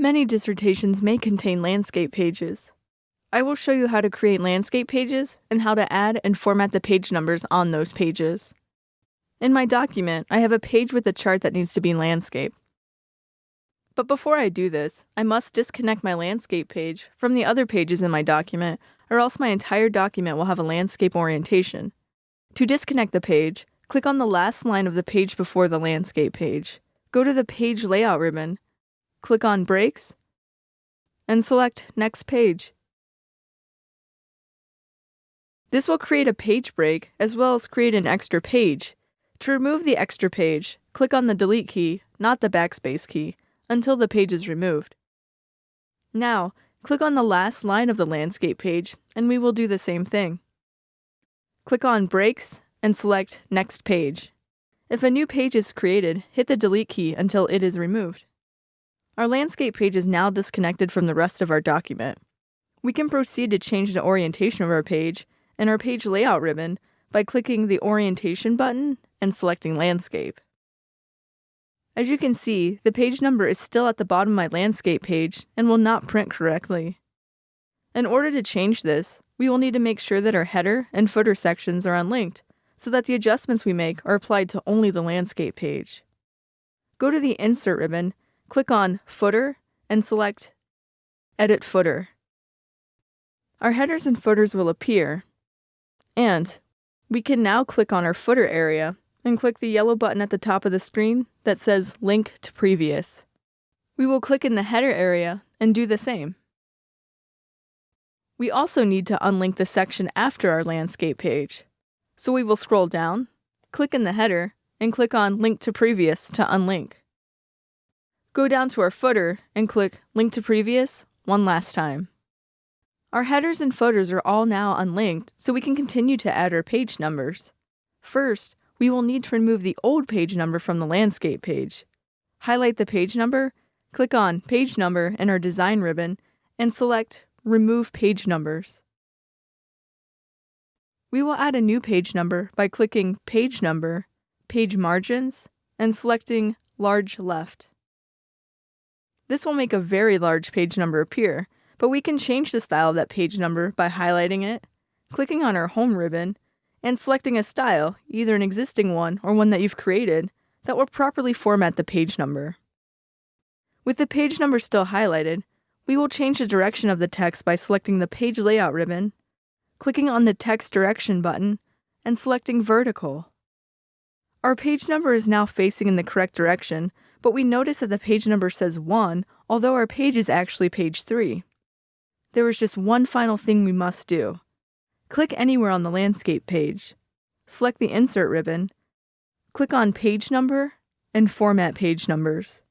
Many dissertations may contain landscape pages. I will show you how to create landscape pages and how to add and format the page numbers on those pages. In my document, I have a page with a chart that needs to be landscape. But before I do this, I must disconnect my landscape page from the other pages in my document, or else my entire document will have a landscape orientation. To disconnect the page, click on the last line of the page before the landscape page. Go to the Page Layout ribbon click on Breaks, and select Next Page. This will create a page break as well as create an extra page. To remove the extra page, click on the Delete key, not the Backspace key, until the page is removed. Now, click on the last line of the landscape page, and we will do the same thing. Click on Breaks and select Next Page. If a new page is created, hit the Delete key until it is removed. Our landscape page is now disconnected from the rest of our document. We can proceed to change the orientation of our page in our page layout ribbon by clicking the orientation button and selecting landscape. As you can see, the page number is still at the bottom of my landscape page and will not print correctly. In order to change this, we will need to make sure that our header and footer sections are unlinked so that the adjustments we make are applied to only the landscape page. Go to the Insert ribbon click on Footer and select Edit Footer. Our headers and footers will appear, and we can now click on our footer area and click the yellow button at the top of the screen that says Link to Previous. We will click in the header area and do the same. We also need to unlink the section after our landscape page. So we will scroll down, click in the header, and click on Link to Previous to unlink. Go down to our footer and click Link to Previous one last time. Our headers and footers are all now unlinked, so we can continue to add our page numbers. First, we will need to remove the old page number from the landscape page. Highlight the page number, click on Page Number in our Design ribbon, and select Remove Page Numbers. We will add a new page number by clicking Page Number, Page Margins, and selecting Large Left. This will make a very large page number appear, but we can change the style of that page number by highlighting it, clicking on our Home ribbon, and selecting a style, either an existing one or one that you've created, that will properly format the page number. With the page number still highlighted, we will change the direction of the text by selecting the Page Layout ribbon, clicking on the Text Direction button, and selecting Vertical. Our page number is now facing in the correct direction, but we notice that the page number says 1, although our page is actually page 3. There is just one final thing we must do. Click anywhere on the landscape page. Select the Insert ribbon. Click on Page Number and Format Page Numbers.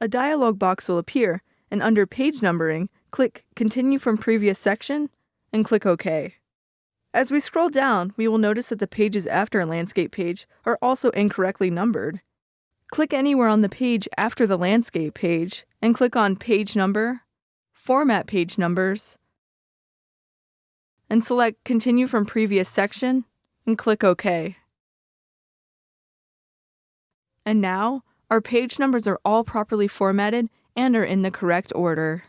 A dialog box will appear, and under Page Numbering, click Continue from Previous Section and click OK. As we scroll down, we will notice that the pages after a landscape page are also incorrectly numbered. Click anywhere on the page after the landscape page and click on Page Number, Format Page Numbers, and select Continue from Previous Section and click OK. And now, our page numbers are all properly formatted and are in the correct order.